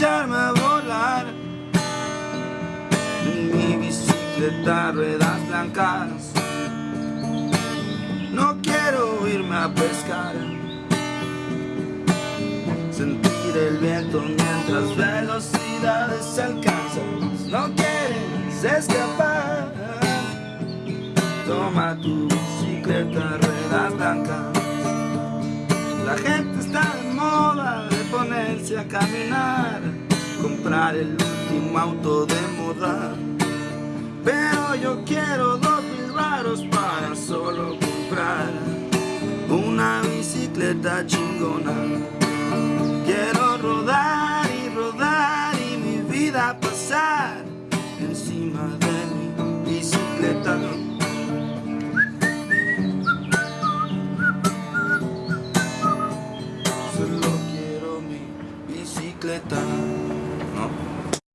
echarme a volar. Mi bicicleta, ruedas blancas. No quiero irme a pescar. Sentir el viento mientras velocidades alcanzas No quieres escapar. Toma tu bicicleta, ruedas blancas. La gente está de moda de ponerse a caminar El último auto de moda Pero yo quiero dos mil varos para solo comprar Una bicicleta chingona. Quiero rodar y rodar y mi vida pasar Encima de mi bicicleta. Solo quiero mi bicicleta.